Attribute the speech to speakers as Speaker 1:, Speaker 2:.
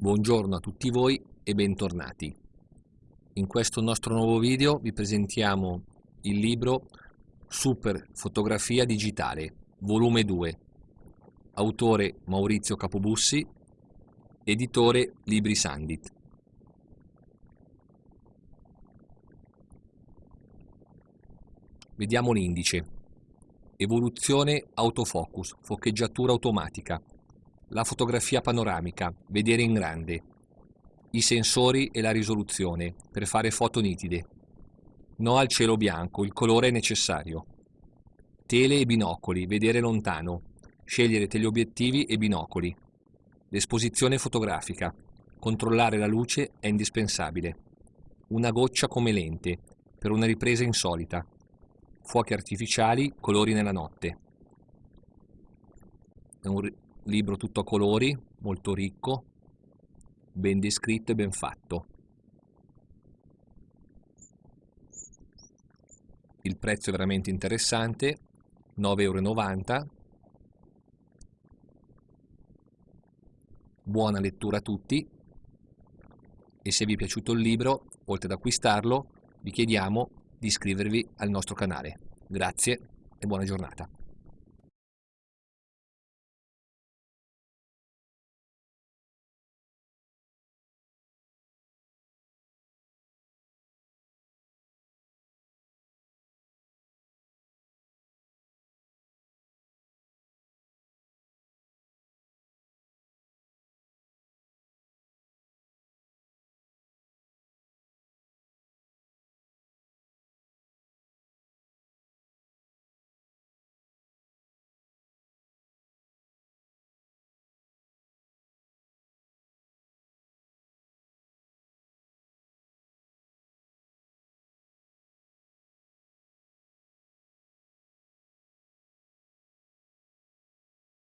Speaker 1: Buongiorno a tutti voi e bentornati. In questo nostro nuovo video vi presentiamo il libro Super Fotografia Digitale, volume 2, autore Maurizio Capobussi, editore Libri Sandit. Vediamo l'indice. Evoluzione autofocus, foccheggiatura automatica, la fotografia panoramica, vedere in grande, i sensori e la risoluzione per fare foto nitide. No al cielo bianco, il colore è necessario. Tele e binocoli, vedere lontano, scegliere teleobiettivi e binocoli. L'esposizione fotografica, controllare la luce è indispensabile. Una goccia come lente, per una ripresa insolita. Fuochi artificiali, colori nella notte. Libro tutto a colori, molto ricco, ben descritto e ben fatto. Il prezzo è veramente interessante, 9,90 euro. Buona lettura a tutti e se vi è piaciuto il libro, oltre ad acquistarlo, vi chiediamo di iscrivervi al nostro canale. Grazie e buona giornata.